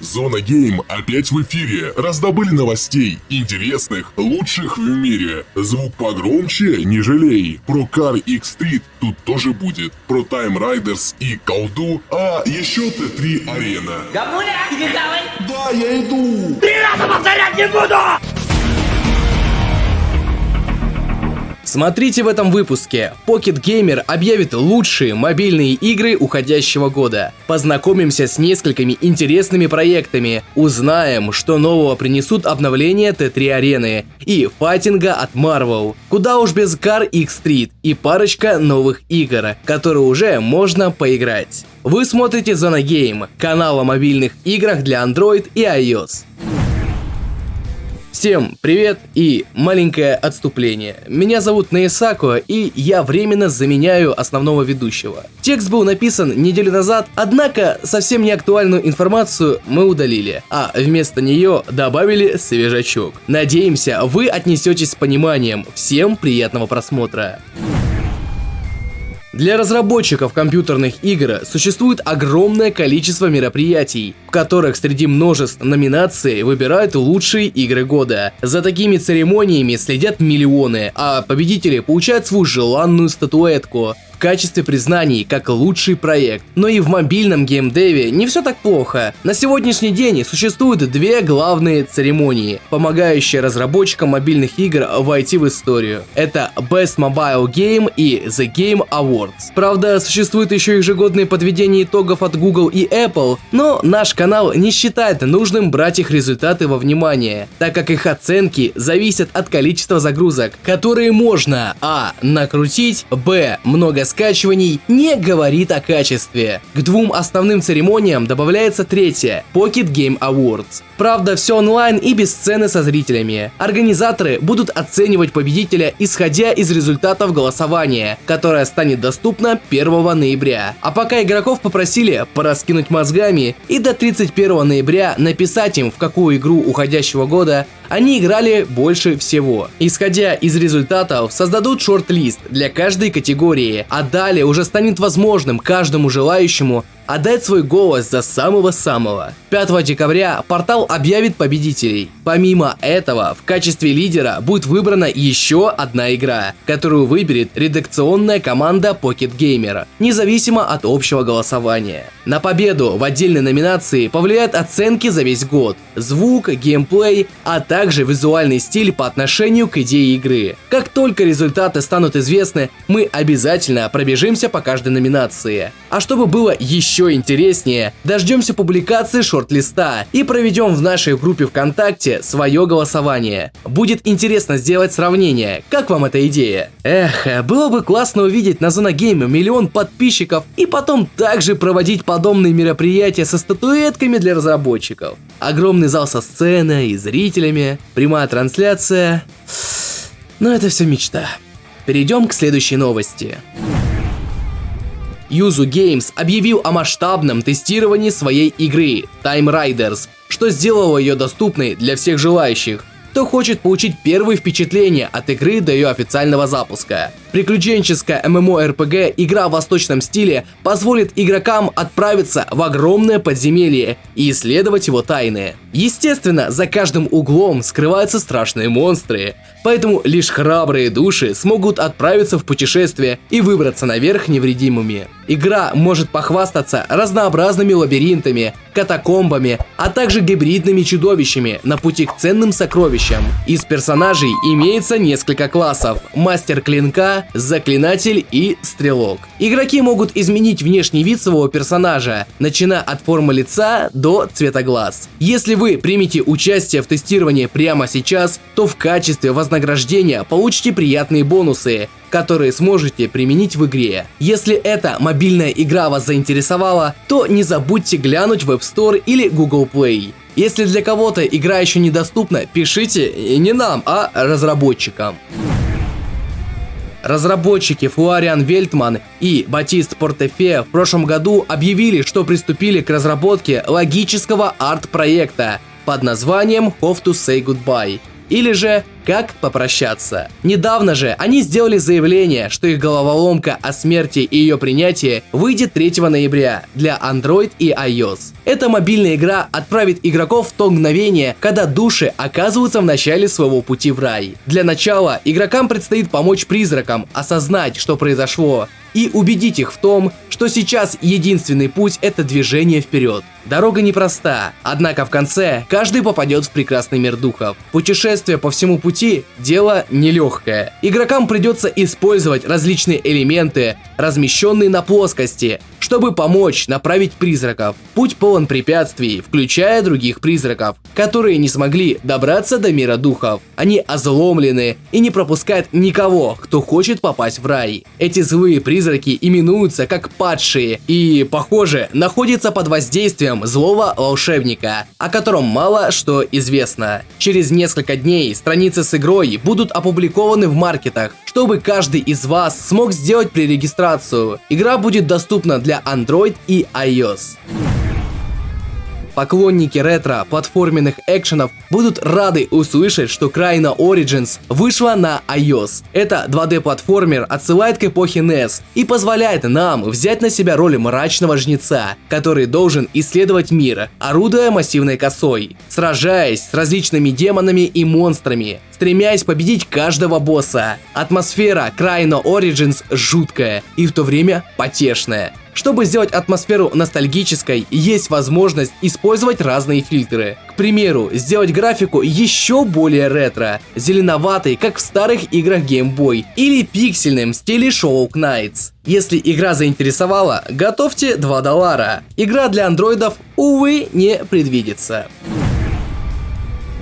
Зона Гейм опять в эфире. Раздобыли новостей, интересных, лучших в мире. Звук погромче, не жалей. Про Car X Street тут тоже будет. Про Time Riders и колду, а еще Т3 Арена. Гамуля, иди давай! Да, я иду! Три раза повторять не буду! Смотрите в этом выпуске. Pocket Gamer объявит лучшие мобильные игры уходящего года. Познакомимся с несколькими интересными проектами. Узнаем, что нового принесут обновления Т3 арены и файтинга от Marvel. Куда уж без Car X Street и парочка новых игр, которые уже можно поиграть. Вы смотрите Зона Game, канал о мобильных играх для Android и iOS. Всем привет и маленькое отступление. Меня зовут Наисако, и я временно заменяю основного ведущего. Текст был написан неделю назад, однако совсем не актуальную информацию мы удалили, а вместо нее добавили свежачок. Надеемся, вы отнесетесь с пониманием. Всем приятного просмотра. Для разработчиков компьютерных игр существует огромное количество мероприятий, в которых среди множеств номинаций выбирают лучшие игры года. За такими церемониями следят миллионы, а победители получают свою желанную статуэтку в качестве признаний как лучший проект. Но и в мобильном геймдеве не все так плохо. На сегодняшний день существуют две главные церемонии, помогающие разработчикам мобильных игр войти в историю. Это Best Mobile Game и The Game Awards. Правда, существует еще ежегодные подведения итогов от Google и Apple, но наш канал не считает нужным брать их результаты во внимание, так как их оценки зависят от количества загрузок, которые можно а. накрутить, б. много скачиваний не говорит о качестве. К двум основным церемониям добавляется третья – Pocket Game Awards. Правда, все онлайн и без сцены со зрителями. Организаторы будут оценивать победителя, исходя из результатов голосования, которое станет доступно 1 ноября. А пока игроков попросили пораскинуть мозгами и до 31 ноября написать им, в какую игру уходящего года они играли больше всего. Исходя из результатов, создадут шорт-лист для каждой категории, а далее уже станет возможным каждому желающему отдать свой голос за самого-самого. 5 декабря портал объявит победителей. Помимо этого, в качестве лидера будет выбрана еще одна игра, которую выберет редакционная команда Pocket Gamer, независимо от общего голосования. На победу в отдельной номинации повлияют оценки за весь год, звук, геймплей, а также визуальный стиль по отношению к идее игры. Как только результаты станут известны, мы обязательно пробежимся по каждой номинации. А чтобы было еще интереснее, дождемся публикации шорт-листа и проведем в нашей группе ВКонтакте свое голосование. Будет интересно сделать сравнение. Как вам эта идея? Эх, было бы классно увидеть на Зона Гейме миллион подписчиков и потом также проводить подобные мероприятия со статуэтками для разработчиков. Огромный зал со сценой и зрителями, прямая трансляция. Но это все мечта. Перейдем к следующей новости. Yuzu Games объявил о масштабном тестировании своей игры Time Riders, что сделало ее доступной для всех желающих, кто хочет получить первые впечатления от игры до ее официального запуска. Приключенческая MMORPG игра в восточном стиле позволит игрокам отправиться в огромное подземелье и исследовать его тайны. Естественно, за каждым углом скрываются страшные монстры, поэтому лишь храбрые души смогут отправиться в путешествие и выбраться наверх невредимыми. Игра может похвастаться разнообразными лабиринтами, катакомбами, а также гибридными чудовищами на пути к ценным сокровищам. Из персонажей имеется несколько классов – мастер клинка, заклинатель и стрелок. Игроки могут изменить внешний вид своего персонажа, начиная от формы лица до цвета глаз. Если вы примете участие в тестировании прямо сейчас, то в качестве вознаграждения получите приятные бонусы, которые сможете применить в игре. Если эта мобильная игра вас заинтересовала, то не забудьте глянуть в App Store или Google Play. Если для кого-то игра еще недоступна, пишите не нам, а разработчикам. Разработчики Флориан Вельтман и Батист Портефе в прошлом году объявили, что приступили к разработке логического арт-проекта под названием Have to Say Goodbye или же как попрощаться. Недавно же они сделали заявление, что их головоломка о смерти и ее принятии выйдет 3 ноября для Android и iOS. Эта мобильная игра отправит игроков в то мгновение, когда души оказываются в начале своего пути в рай. Для начала игрокам предстоит помочь призракам осознать, что произошло, и убедить их в том, что сейчас единственный путь это движение вперед. Дорога непроста, однако в конце каждый попадет в прекрасный мир духов. Путешествие по всему пути – дело нелегкое. Игрокам придется использовать различные элементы, размещенные на плоскости, чтобы помочь направить призраков. Путь полон препятствий, включая других призраков, которые не смогли добраться до мира духов. Они озломлены и не пропускают никого, кто хочет попасть в рай. Эти злые призраки именуются как падшие и, похоже, находятся под воздействием злого волшебника, о котором мало что известно. Через несколько дней страницы с игрой будут опубликованы в маркетах, чтобы каждый из вас смог сделать пререгистрацию. Игра будет доступна для Android и iOS. Поклонники ретро-платформенных экшенов будут рады услышать, что Краина Origins вышла на iOS. Это 2D-платформер отсылает к эпохе NES и позволяет нам взять на себя роль мрачного жнеца, который должен исследовать мир, орудуя массивной косой, сражаясь с различными демонами и монстрами, стремясь победить каждого босса. Атмосфера Краина Origins жуткая и в то время потешная. Чтобы сделать атмосферу ностальгической, есть возможность использовать разные фильтры. К примеру, сделать графику еще более ретро, зеленоватой, как в старых играх Game Boy, или пиксельным в стиле Show Knights. Если игра заинтересовала, готовьте 2 доллара. Игра для андроидов, увы, не предвидится.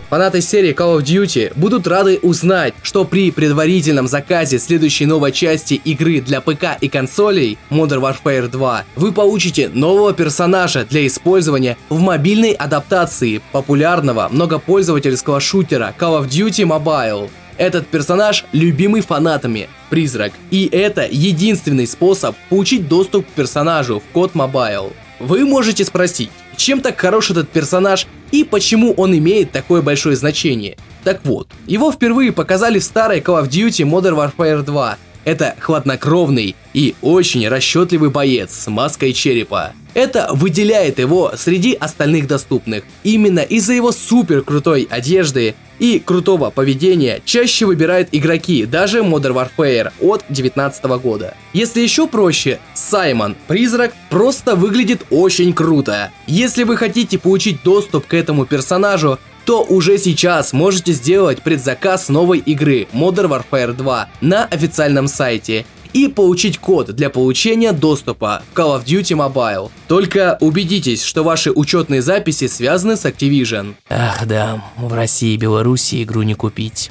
Фанаты серии Call of Duty будут рады узнать, что при предварительном заказе следующей новой части игры для ПК и консолей Modern Warfare 2 вы получите нового персонажа для использования в мобильной адаптации популярного многопользовательского шутера Call of Duty Mobile. Этот персонаж любимый фанатами, призрак, и это единственный способ получить доступ к персонажу в код Mobile. Вы можете спросить, чем так хорош этот персонаж и почему он имеет такое большое значение. Так вот, его впервые показали в старой Call of Duty Modern Warfare 2. Это хладнокровный и очень расчетливый боец с маской черепа. Это выделяет его среди остальных доступных. Именно из-за его супер крутой одежды и крутого поведения чаще выбирают игроки даже Modern Warfare от 2019 года. Если еще проще, Саймон, призрак, просто выглядит очень круто. Если вы хотите получить доступ к этому персонажу, то уже сейчас можете сделать предзаказ новой игры Modern Warfare 2 на официальном сайте и получить код для получения доступа в Call of Duty Mobile. Только убедитесь, что ваши учетные записи связаны с Activision. Ах да, в России и Беларуси игру не купить.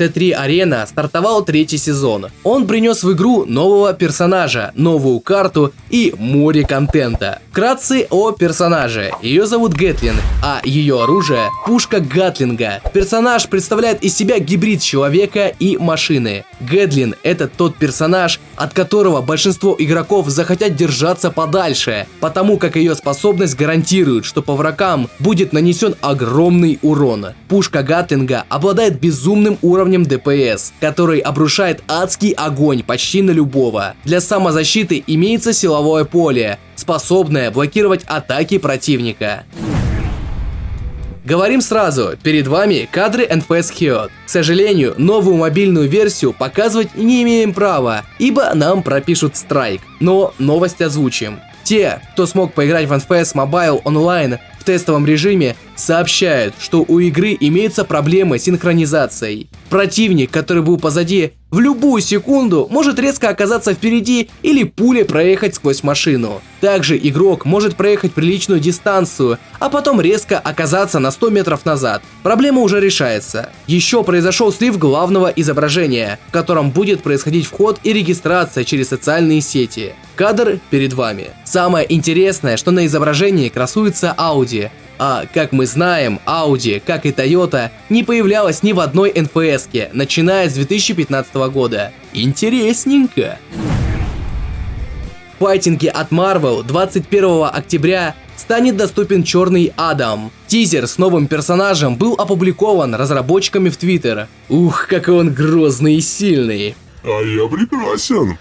Т3 Арена стартовал третий сезон. Он принес в игру нового персонажа, новую карту и море контента. Вкратце о персонаже. Ее зовут Гэтлин, а ее оружие – пушка Гатлинга. Персонаж представляет из себя гибрид человека и машины. Гэтлин – это тот персонаж, от которого большинство игроков захотят держаться подальше, потому как ее способность гарантирует, что по врагам будет нанесен огромный урон. Пушка Гатлинга обладает безумным уровнем уровнем ДПС, который обрушает адский огонь почти на любого. Для самозащиты имеется силовое поле, способное блокировать атаки противника. Говорим сразу, перед вами кадры NFS Heot. К сожалению, новую мобильную версию показывать не имеем права, ибо нам пропишут страйк. Но новость озвучим. Те, кто смог поиграть в NFS Mobile Online в тестовом режиме, сообщают, что у игры имеются проблемы с синхронизацией. Противник, который был позади, в любую секунду может резко оказаться впереди или пулей проехать сквозь машину. Также игрок может проехать приличную дистанцию, а потом резко оказаться на 100 метров назад. Проблема уже решается. Еще произошел слив главного изображения, в котором будет происходить вход и регистрация через социальные сети. Кадр перед вами. Самое интересное, что на изображении красуется Audi, а как мы знаем, Audi, как и Toyota, не появлялась ни в одной NFS, начиная с 2015 года. Интересненько. Файтинги от Marvel 21 октября станет доступен Черный Адам. Тизер с новым персонажем был опубликован разработчиками в Твиттер. Ух, какой он грозный и сильный. А я прекрасен.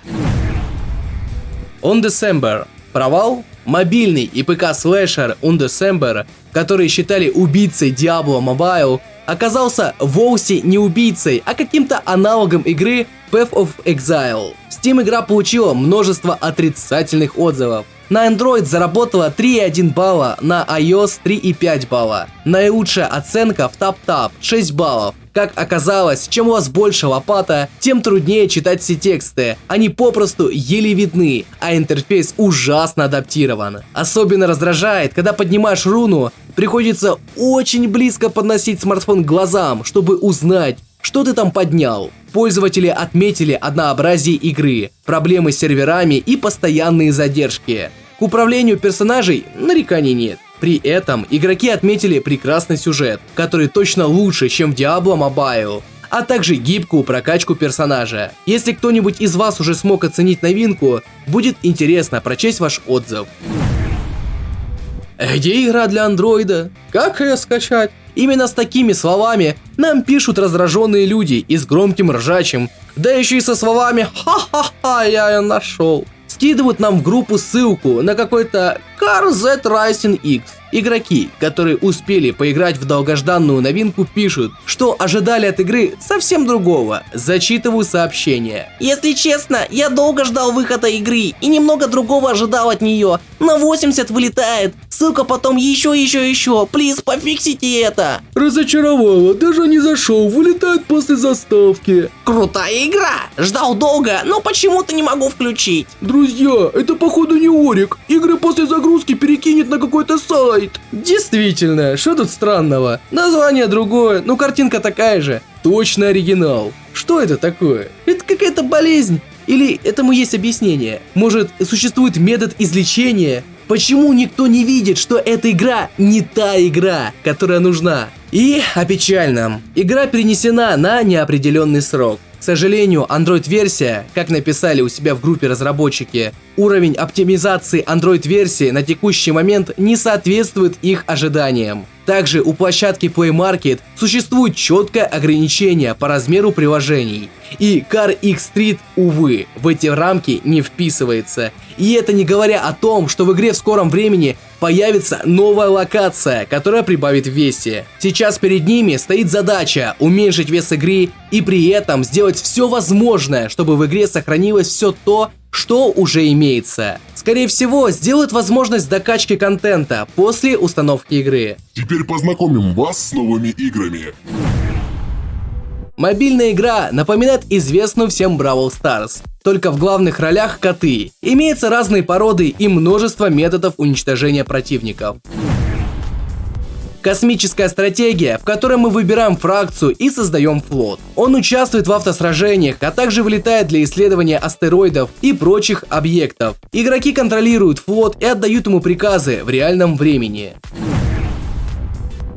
Undecember. Провал? Мобильный и ПК-слэшер Undecember, который считали убийцей Diablo Mobile, оказался вовсе не убийцей, а каким-то аналогом игры Path of Exile. Steam игра получила множество отрицательных отзывов. На Android заработала 3,1 балла, на iOS 3,5 балла. Наилучшая оценка в TapTap 6 баллов. Как оказалось, чем у вас больше лопата, тем труднее читать все тексты. Они попросту еле видны, а интерфейс ужасно адаптирован. Особенно раздражает, когда поднимаешь руну, приходится очень близко подносить смартфон к глазам, чтобы узнать, что ты там поднял. Пользователи отметили однообразие игры, проблемы с серверами и постоянные задержки. К управлению персонажей нареканий нет. При этом игроки отметили прекрасный сюжет, который точно лучше, чем в Diablo Mobile, а также гибкую прокачку персонажа. Если кто-нибудь из вас уже смог оценить новинку, будет интересно прочесть ваш отзыв. Где игра для андроида? Как ее скачать? Именно с такими словами нам пишут раздраженные люди и с громким ржачем, да еще и со словами «Ха-ха-ха, я ее нашел». Скидывают нам в группу ссылку на какой-то Car Z Rising X. Игроки, которые успели поиграть в долгожданную новинку, пишут, что ожидали от игры совсем другого. Зачитываю сообщение. Если честно, я долго ждал выхода игры и немного другого ожидал от нее. На 80 вылетает. Ссылка потом еще, еще, еще. Плиз, пофиксите это. Разочаровало, даже не зашел, вылетает после заставки. Крутая игра. Ждал долго, но почему-то не могу включить. Друзья, это походу не Орик. Игры после загрузки перекинет на какой-то сайт. Действительно, что тут странного? Название другое, но картинка такая же. Точно оригинал. Что это такое? Это какая-то болезнь? Или этому есть объяснение? Может, существует метод излечения? Почему никто не видит, что эта игра не та игра, которая нужна? И о печальном. Игра перенесена на неопределенный срок. К сожалению, Android-версия, как написали у себя в группе разработчики, уровень оптимизации Android-версии на текущий момент не соответствует их ожиданиям. Также у площадки Play Market существует четкое ограничение по размеру приложений. И Car X Street, увы, в эти рамки не вписывается. И это не говоря о том, что в игре в скором времени появится новая локация, которая прибавит в весе. Сейчас перед ними стоит задача уменьшить вес игры и при этом сделать все возможное, чтобы в игре сохранилось все то, что уже имеется. Скорее всего, сделают возможность докачки контента после установки игры. Теперь познакомим вас с новыми играми. Мобильная игра напоминает известную всем Бравл Старс, только в главных ролях коты. Имеются разные породы и множество методов уничтожения противников. Космическая стратегия, в которой мы выбираем фракцию и создаем флот. Он участвует в автосражениях, а также вылетает для исследования астероидов и прочих объектов. Игроки контролируют флот и отдают ему приказы в реальном времени.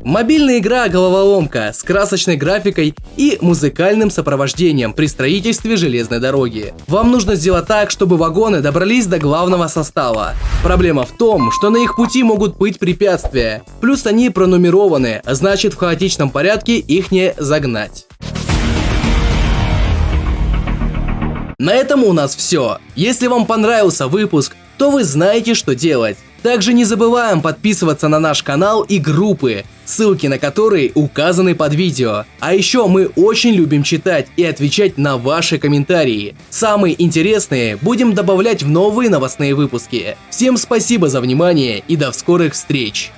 Мобильная игра головоломка с красочной графикой и музыкальным сопровождением при строительстве железной дороги. Вам нужно сделать так, чтобы вагоны добрались до главного состава. Проблема в том, что на их пути могут быть препятствия. Плюс они пронумерованы, значит в хаотичном порядке их не загнать. На этом у нас все. Если вам понравился выпуск, то вы знаете, что делать. Также не забываем подписываться на наш канал и группы, ссылки на которые указаны под видео. А еще мы очень любим читать и отвечать на ваши комментарии. Самые интересные будем добавлять в новые новостные выпуски. Всем спасибо за внимание и до скорых встреч!